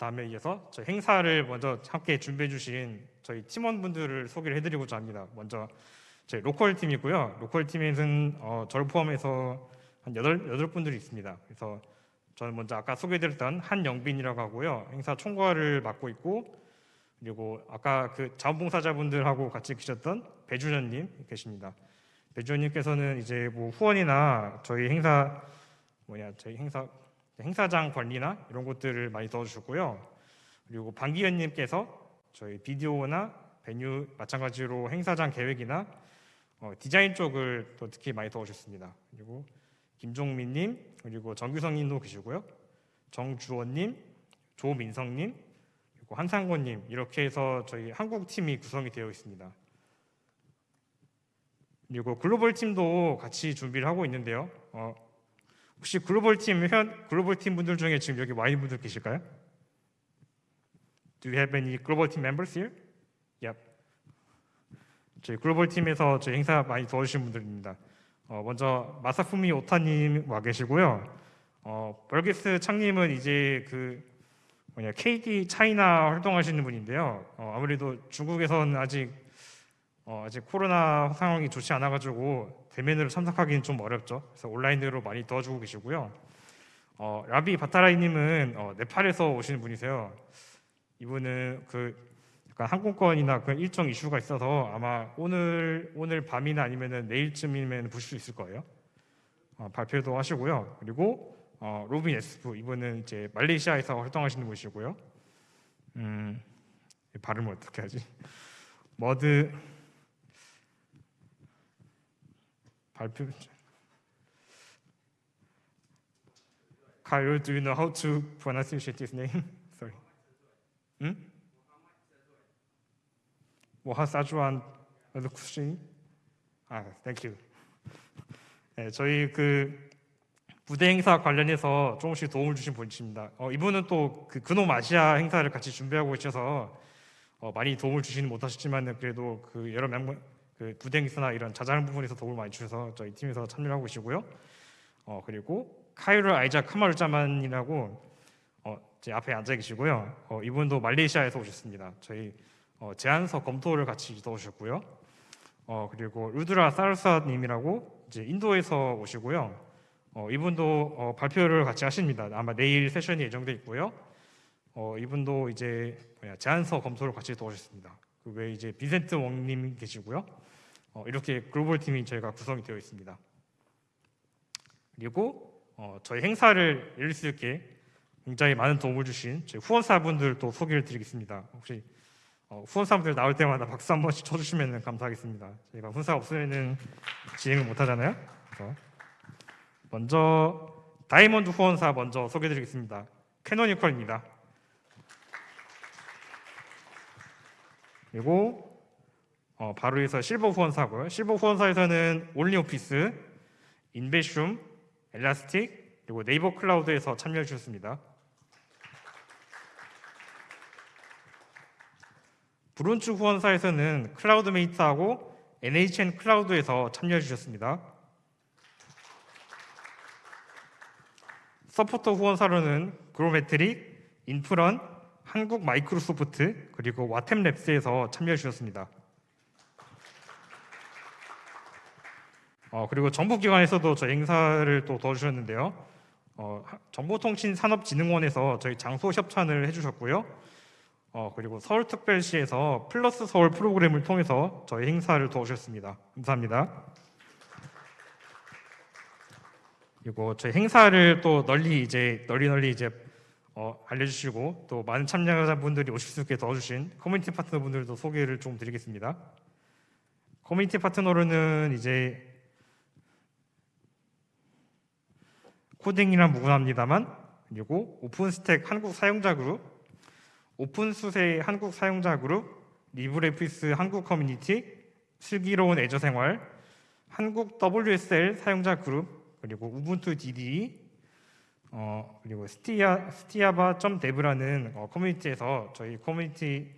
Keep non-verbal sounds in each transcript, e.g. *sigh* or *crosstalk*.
다음에 이어서 저희 행사를 먼저 함께 준비해 주신 저희 팀원분들을 소개를 해드리고자 합니다. 먼저 저희 local 팀이고요. local 팀에는 어, 저를 포함해서 한 여덟 분들이 있습니다. 그래서 저는 먼저 아까 소개드렸던 한영빈이라고 하고요. 행사 총괄을 맡고 있고 그리고 아까 그 자원봉사자분들하고 같이 계셨던 배준현님 계십니다. 배준현님께서는 이제 뭐 후원이나 저희 행사 뭐냐 저희 행사 행사장 관리나 이런 것들을 많이 도와주셨고요. 그리고 방기현님께서 저희 비디오나 베뉴 마찬가지로 행사장 계획이나 어, 디자인 쪽을 또 특히 많이 도와주셨습니다. 그리고 김종민님 그리고 정규성님도 계시고요. 정주원님, 조민성님 그리고 한상권님 이렇게 해서 저희 한국 팀이 구성이 되어 있습니다. 그리고 글로벌 팀도 같이 준비를 하고 있는데요. 어, 혹시 글로벌 팀현 글로벌 팀 분들 중에 지금 여기 와인 분들 계실까요? Do you have any global team members here? Yep. 저희 글로벌 팀에서 저희 행사 많이 도와주신 분들입니다. 어, 먼저 마사푸미 오타님 와 계시고요. 어, 벌게스 창님은 이제 그 뭐냐 KD 차이나 활동하시는 분인데요. 어, 아무래도 중국에서는 아직 어, 아직 코로나 상황이 좋지 않아가지고 대면으로 참석하기는 좀 어렵죠. 그래서 온라인으로 많이 도와주고 계시고요. 어, 라비 바타라이님은 어, 네팔에서 오시는 분이세요. 이분은 그 약간 항공권이나 그 일정 이슈가 있어서 아마 오늘 오늘 밤이나 아니면은 내일쯤이면 보실 수 있을 거예요. 어, 발표도 하시고요. 그리고 어, 로빈 에스프 이분은 이제 말레이시아에서 활동하시는 분이시고요. 음, 발음을 어떻게 하지? 머드 발표 Kyle, do you know how to pronounce his name? *laughs* Sorry. 응? 모하 사주안 루쿠시? 아, 땡큐. 네, 저희 그 부대 행사 관련해서 조금씩 도움을 주신 분이십니다. 어, 이분은 또 그 근홈 아시아 행사를 같이 준비하고 계셔서 어, 많이 도움을 주지는 못하셨지만 그래도 그 여러 명, 그 행사나 이런 자잘한 부분에서 도움을 많이 주셔서 저희 팀에서 참여를 하고 계시고요. 어, 그리고 카이르 아이자 카마르 자만이라고 어, 제 앞에 앉아 계시고요. 어, 이분도 말레이시아에서 오셨습니다. 저희 어, 제안서 검토를 같이 도우셨고요. 어, 그리고 루드라 사르사님이라고 이제 인도에서 오시고요. 어, 이분도 어, 발표를 같이 하십니다. 아마 내일 세션이 예정돼 있고요. 어, 이분도 이제 제안서 검토를 같이 도우셨습니다. 그 외에 이제 빈센트 웡님 계시고요. 어, 이렇게 글로벌 팀이 저희가 구성이 되어 있습니다. 그리고 어, 저희 행사를 열릴 수 있게 굉장히 많은 도움을 주신 저희 후원사분들도 소개를 드리겠습니다. 혹시 어, 후원사분들 나올 때마다 박수 한 번씩 쳐주시면 감사하겠습니다. 저희가 후원사 없으면 진행을 못하잖아요. 먼저 다이몬드 후원사 먼저 소개드리겠습니다. Canonical입니다. 그리고 어, 바로 해서 실버 후원사고요. 실버 후원사에서는 ONLYOFFICE, 인베슘, Elastic 그리고 네이버 클라우드에서 참여해 주셨습니다. 브론즈 후원사에서는 클라우드메이트하고 NHN 클라우드에서 참여해 주셨습니다. 서포터 후원사로는 그로메트릭, 인프런, 한국 마이크로소프트 그리고 WhaTap Labs에서 참여해 주셨습니다. 어, 그리고 정부기관에서도 저희 행사를 또 도와주셨는데요. 어, 정보통신산업진흥원에서 저희 장소 협찬을 해주셨고요. 어, 그리고 서울특별시에서 플러스 서울 프로그램을 통해서 저희 행사를 도와주셨습니다. 감사합니다. 그리고 저희 행사를 또 널리 이제 널리 널리 이제 어, 알려주시고 또 많은 참여자분들이 오실 수 있게 도와주신 커뮤니티 파트너분들도 소개를 좀 드리겠습니다. 커뮤니티 파트너로는 이제 코딩이랑 무관합니다만 그리고 OpenStack 한국 사용자 그룹, openSUSE 한국 사용자 그룹, LibreOffice 한국 커뮤니티, 슬기로운 Azure 생활, 한국 WSL 사용자 그룹, 그리고 Ubuntu DDE, 어, 그리고 스티아 스티아바.dev라는 어, 커뮤니티에서 저희 커뮤니티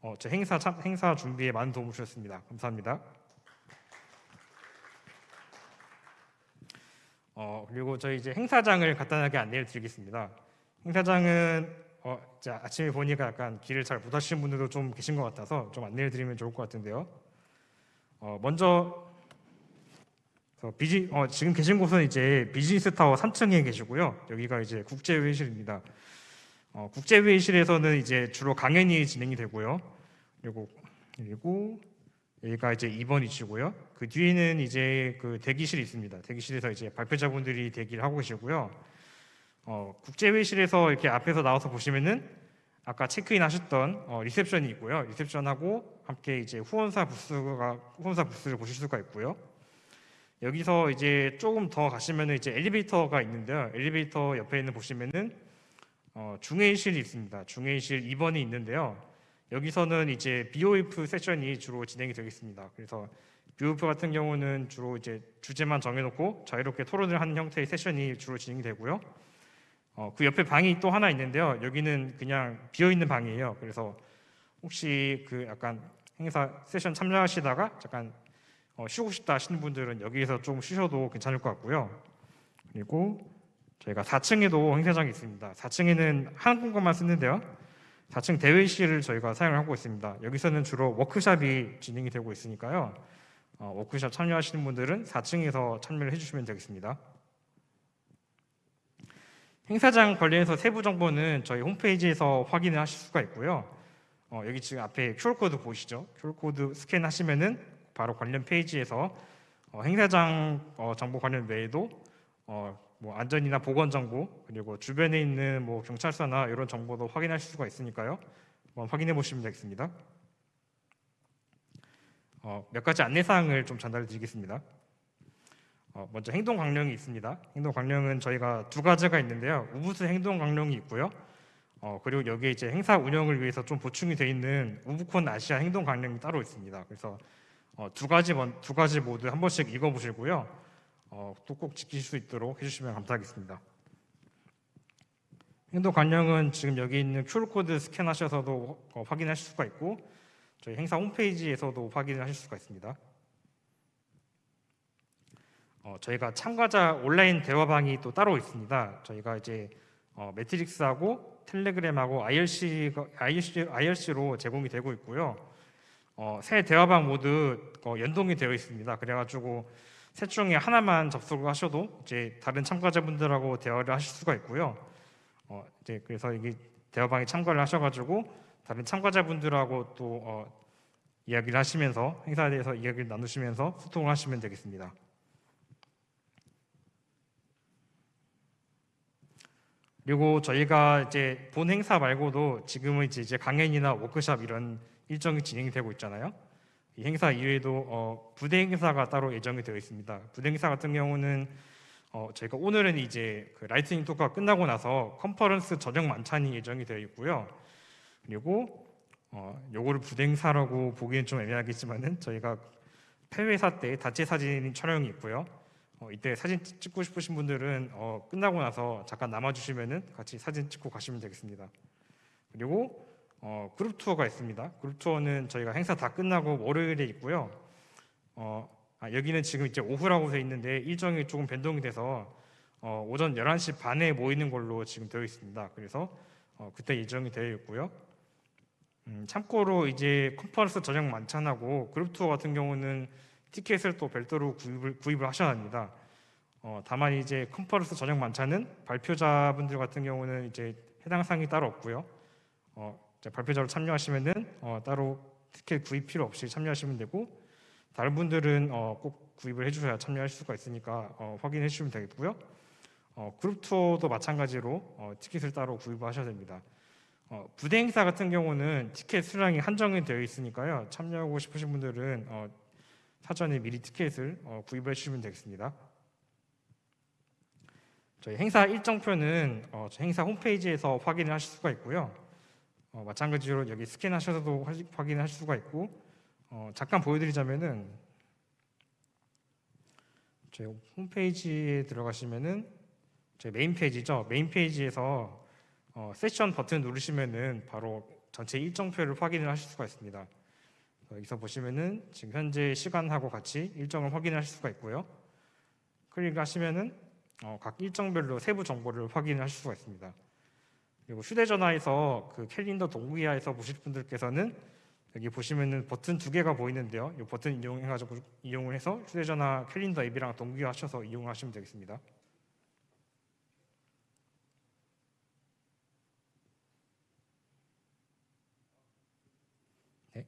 어, 저 행사 참, 행사 준비에 많은 도움을 주셨습니다. 감사합니다. 어, 그리고 저희 이제 행사장을 간단하게 안내를 드리겠습니다. 행사장은 어, 아침에 보니까 약간 길을 잘 못 하시는 분들도 좀 계신 것 같아서 좀 안내를 드리면 좋을 것 같은데요. 어, 먼저 어, 비지, 어, 지금 계신 곳은 이제 비즈니스 타워 3층에 계시고요. 여기가 이제 국제회의실입니다. 어, 국제회의실에서는 이제 주로 강연이 진행이 되고요. 그리고 그리고 여기가 이제 2번이시고요. 그 뒤에는 이제 그 대기실이 있습니다. 대기실에서 이제 발표자분들이 대기를 하고 계시고요. 어, 국제회의실에서 이렇게 앞에서 나와서 보시면은 아까 체크인 하셨던 어, 리셉션이 있고요. 리셉션하고 함께 이제 후원사 부스가 후원사 부스를 보실 수가 있고요. 여기서 이제 조금 더 가시면은 이제 엘리베이터가 있는데요. 엘리베이터 옆에는 보시면은 어, 중회의실이 있습니다. 중회의실 2번이 있는데요. 여기서는 이제 BOF 세션이 주로 진행이 되겠습니다. 그래서 BOF 같은 경우는 주로 이제 주제만 정해놓고 자유롭게 토론을 하는 형태의 세션이 주로 진행이 되고요. 어, 그 옆에 방이 또 하나 있는데요. 여기는 그냥 비어 있는 방이에요. 그래서 혹시 그 약간 행사 세션 참여하시다가 잠깐 어, 쉬고 싶다 하시는 분들은 여기에서 좀 쉬셔도 괜찮을 것 같고요. 그리고 저희가 4층에도 행사장이 있습니다. 4층에는 한 공간만 쓰는데요. 4층 대회실을 저희가 사용을 하고 있습니다. 여기서는 주로 워크샵이 진행이 되고 있으니까요. 어, 워크샵 참여하시는 분들은 4층에서 참여를 해주시면 되겠습니다. 행사장 관련해서 세부 정보는 저희 홈페이지에서 확인을 하실 수가 있고요. 어, 여기 지금 앞에 QR코드 보이시죠? QR코드 스캔하시면 은 바로 관련 페이지에서 어, 행사장 어, 정보 관련 외에도 어, 뭐 안전이나 보건 정보 그리고 주변에 있는 뭐 경찰서나 이런 정보도 확인하실 수가 있으니까요. 한번 확인해 보시면 되겠습니다. 어, 몇 가지 안내 사항을 좀 전달해 드리겠습니다. 어, 먼저 행동 강령이 있습니다. 행동 강령은 저희가 두 가지가 있는데요. 우부스 행동 강령이 있고요. 어, 그리고 여기에 이제 행사 운영을 위해서 좀 보충이 돼 있는 UbuCon Asia 행동 강령이 따로 있습니다. 그래서 어, 두 가지 먼- 두 가지 모두 한 번씩 읽어 보시고요. 어, 또꼭 지키실 수 있도록 해주시면 감사하겠습니다. 행동 강령은 지금 여기 있는 QR 코드 스캔하셔서도 어, 확인하실 수가 있고 저희 행사 홈페이지에서도 확인을 하실 수가 있습니다. 어, 저희가 참가자 온라인 대화방이 또 따로 있습니다. 저희가 이제 어, 매트릭스하고 텔레그램하고 IRC가, IRC, IRC로 제공이 되고 있고요. 어, 새 대화방 모두 어, 연동이 되어 있습니다. 그래가지고 셋 중에 하나만 접속을 하셔도 이제 다른 참가자분들하고 대화를 하실 수가 있고요. 어, 이제 그래서 이게 대화방에 참가를 하셔가지고 다른 참가자분들하고 또 어, 이야기를 하시면서 행사에 대해서 이야기를 나누시면서 소통을 하시면 되겠습니다. 그리고 저희가 이제 본 행사 말고도 지금은 이제 강연이나 워크숍 이런 일정이 진행이 되고 있잖아요. 이 행사 이외에도 어, 부대 행사가 따로 예정이 되어 있습니다. 부대 행사 같은 경우는 어, 저희가 오늘은 이제 그 lightning talk가 끝나고 나서 컨퍼런스 저녁 만찬이 예정이 되어 있고요. 그리고 어, 요거를 부대 행사라고 보기엔 좀 애매하겠지만은 저희가 폐회사 때 단체 사진 촬영이 있고요. 어, 이때 사진 찍- 찍고 싶으신 분들은 어, 끝나고 나서 잠깐 남아주시면은 같이 사진 찍고 가시면 되겠습니다. 그리고 어, 그룹 투어가 있습니다. 그룹 투어는 저희가 행사 다 끝나고 월요일에 있고요. 어, 아, 여기는 지금 이제 오후라고 돼 있는데 일정이 조금 변동이 돼서 어, 오전 11시 반에 모이는 걸로 지금 되어 있습니다. 그래서 어, 그때 예정이 되어 있고요. 음, 참고로 이제 컨퍼런스 저녁 만찬하고 그룹 투어 같은 경우는 티켓을 또 별도로 구입을, 구입을 하셔야 합니다. 어, 다만 이제 컨퍼런스 저녁 만찬은 발표자분들 같은 경우는 이제 해당 사항이 따로 없고요. 어, 발표자로 참여하시면은 어, 따로 티켓 구입 필요 없이 참여하시면 되고 다른 분들은 어, 꼭 구입을 해주셔야 참여할 수가 있으니까 어, 확인해 주시면 되겠고요. 어, 그룹 투어도 마찬가지로 어, 티켓을 따로 구입을 하셔야 됩니다. 어, 부대 행사 같은 경우는 티켓 수량이 한정이 되어 있으니까요. 참여하고 싶으신 분들은 어, 사전에 미리 티켓을 어, 구입해 주시면 되겠습니다. 저희 행사 일정표는 행사 홈페이지에서 확인을 하실 수가 있고요. 어, 마찬가지로 여기 스캔하셔서도 하- 확인할 수가 있고 어, 잠깐 보여드리자면은 저희 홈페이지에 들어가시면은 저희 메인 페이지죠. 메인 페이지에서 어, 세션 버튼 누르시면은 바로 전체 일정표를 확인을 하실 수가 있습니다. 어, 여기서 보시면은 지금 현재 시간하고 같이 일정을 확인하실 수가 있고요. 클릭하시면은 어, 각 일정별로 세부 정보를 확인하실 수가 있습니다. 그리고 휴대전화에서 그 캘린더 동기화해서 보실 분들께서는 여기 보시면은 버튼 두 개가 보이는데요. 이 버튼 이용해가지고 이용을 해서 휴대전화 캘린더 앱이랑 동기화하셔서 이용하시면 되겠습니다. 네.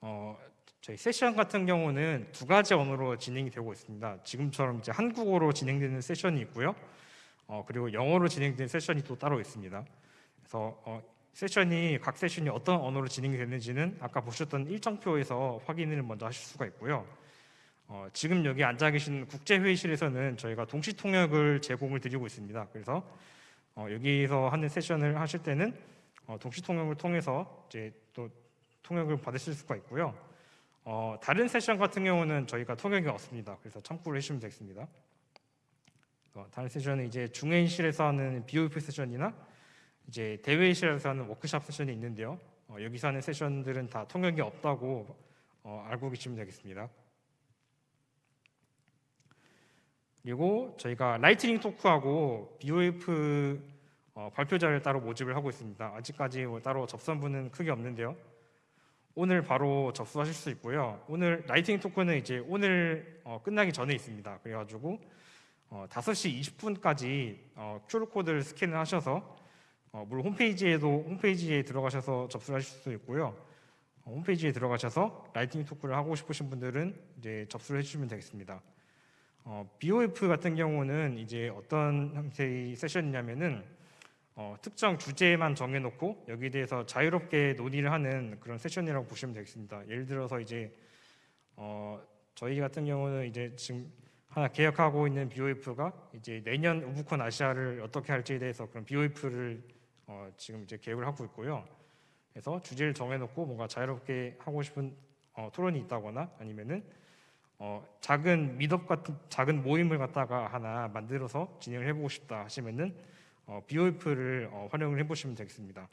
어, 저희 세션 같은 경우는 두 가지 언어로 진행이 되고 있습니다. 지금처럼 이제 한국어로 진행되는 세션이 있고요. 어, 그리고 영어로 진행되는 세션이 또 따로 있습니다. 그래서 어, 세션이 각 세션이 어떤 언어로 진행이 되는지는 아까 보셨던 일정표에서 확인을 먼저 하실 수가 있고요. 어, 지금 여기 앉아 계신 국제회의실에서는 저희가 동시 통역을 제공을 드리고 있습니다. 그래서 어, 여기서 하는 세션을 하실 때는 어, 동시 통역을 통해서 이제 또 통역을 받으실 수가 있고요. 어, 다른 세션 같은 경우는 저희가 통역이 없습니다. 그래서 참고를 해주시면 되겠습니다. 어, 다른 세션은 이제 중회의실에서 하는 BOF 세션이나 이제 대회의실에서 하는 워크샵 세션이 있는데요. 어, 여기서 하는 세션들은 다 통역이 없다고 어, 알고 계시면 되겠습니다. 그리고 저희가 lightning talk하고 BOF 어, 발표자를 따로 모집을 하고 있습니다. 아직까지 뭐 따로 접수하신 분은 크게 없는데요. 오늘 바로 접수하실 수 있고요. 오늘 lightning talk는 이제 오늘 어, 끝나기 전에 있습니다. 그래가지고 어, 5시 20분까지 어, QR코드를 스캔을 하셔서 어, 물론 홈페이지에도 홈페이지에 들어가셔서 접수를 하실 수 있고요. 어, 홈페이지에 들어가셔서 lightning talk를 하고 싶으신 분들은 이제 접수를 해주시면 되겠습니다. 어, BOF 같은 경우는 이제 어떤 형태의 세션이냐면은 어, 특정 주제만 정해놓고 여기에 대해서 자유롭게 논의를 하는 그런 세션이라고 보시면 되겠습니다. 예를 들어서 이제 어, 저희 같은 경우는 이제 지금 하나 계획하고 있는 BOF가 이제 내년 우부콘 아시아를 어떻게 할지에 대해서 그런 BOF를 어, 지금 이제 계획을 하고 있고요. 그래서 주제를 정해놓고 뭔가 자유롭게 하고 싶은 어, 토론이 있다거나 아니면은 어, 작은 미덕 같은 작은 모임을 갖다가 하나 만들어서 진행을 해보고 싶다 하시면은 어, BOF를 어, 활용을 해보시면 되겠습니다.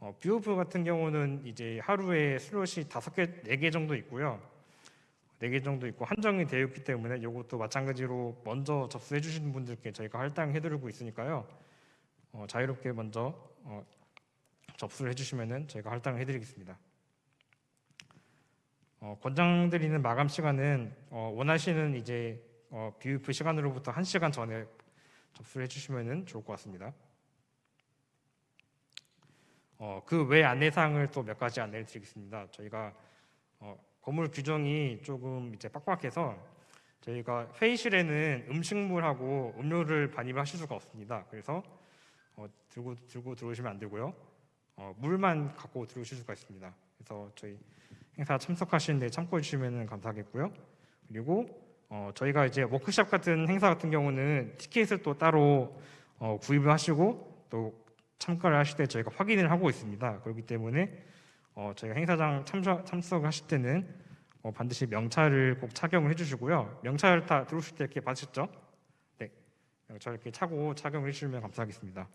어, BOF 같은 경우는 이제 하루에 슬롯이 다섯 개, 네 개 정도 있고요. 네개 정도 있고 한정이 되어 있기 때문에 이것도 마찬가지로 먼저 접수해 주시는 분들께 저희가 할당해 드리고 있으니까요. 어, 자유롭게 먼저 어, 접수를 해주시면은 저희가 할당을 해드리겠습니다. 어, 권장드리는 마감 시간은 어, 원하시는 이제 어, BOF 시간으로부터 1 시간 전에 접수를 해주시면 좋을 것 같습니다. 어, 그외 안내사항을 또 몇 가지 안내를 드리겠습니다. 저희가 어, 건물 규정이 조금 이제 빡빡해서 저희가 회의실에는 음식물하고 음료를 반입하실 수가 없습니다. 그래서 어, 들고 들고 들어오시면 안 되고요. 어, 물만 갖고 들어오실 수가 있습니다. 그래서 저희 행사 참석하시는데 참고해 주시면 감사하겠고요. 그리고 어, 저희가 이제 워크샵 같은 행사 같은 경우는 티켓을 또 따로 어, 구입을 하시고 또 참가를 하실 때 저희가 확인을 하고 있습니다. 그렇기 때문에 어, 저희가 행사장 참석, 참석 하실 때는 어, 반드시 명찰을 꼭 착용을 해주시고요. 명찰 다 들어오실 때 이렇게 받으셨죠? 네, 명찰 이렇게 차고 착용을 해주시면 감사하겠습니다.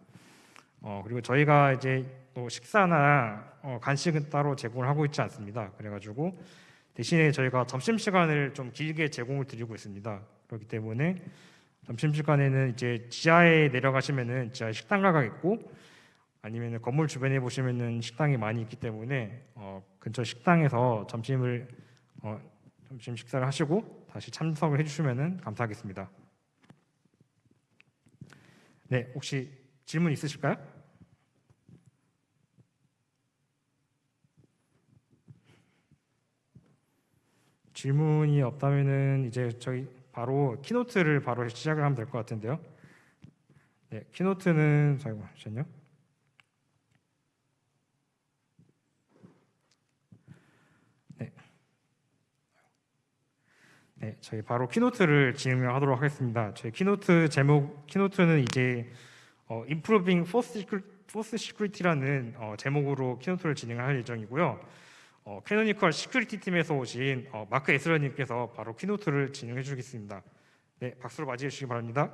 어, 그리고 저희가 이제 또 식사나 어, 간식은 따로 제공을 하고 있지 않습니다. 그래가지고 대신에 저희가 점심 시간을 좀 길게 제공을 드리고 있습니다. 그렇기 때문에 점심 시간에는 이제 지하에 내려가시면은 지하에 식당가가 있고 아니면 건물 주변에 보시면은 식당이 많이 있기 때문에 어, 근처 식당에서 점심을 어, 점심 식사를 하시고 다시 참석을 해주시면은 감사하겠습니다. 네, 혹시 질문 있으실까요? 질문이 없다면은 이제 저희 바로 keynote를 바로 시작을 하면 될 것 같은데요. 네, keynote는 잠깐만요. 네. 네, 저희 바로 keynote를 진행하도록 하겠습니다. 저희 keynote 제목 keynote는 이제 어, Improving FOSS Security라는 어, 제목으로 keynote를 진행할 예정이고요. 어, Canonical Security 팀에서 오신 어, 마크 에스러님께서 바로 keynote를 진행해 주겠습니다. 네, 박수로 맞이해 주시기 바랍니다.